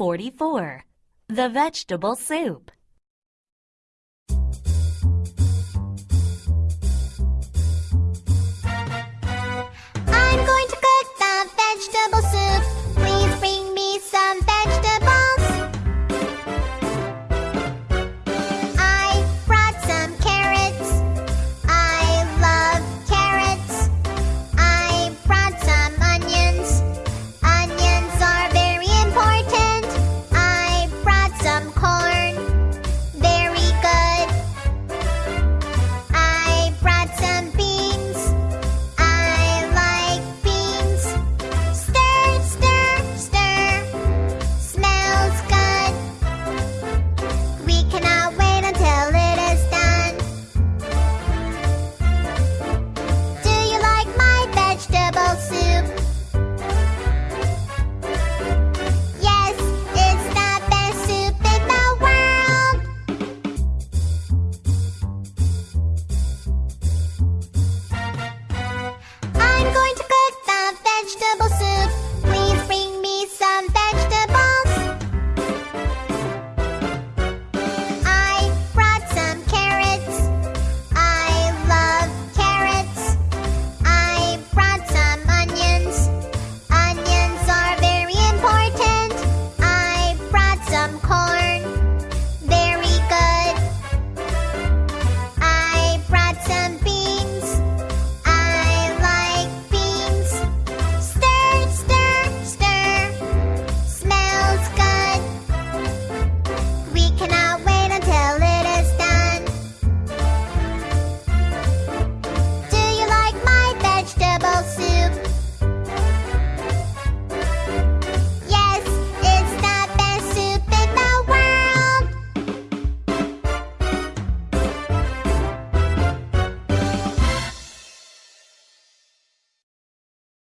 44. The vegetable soup.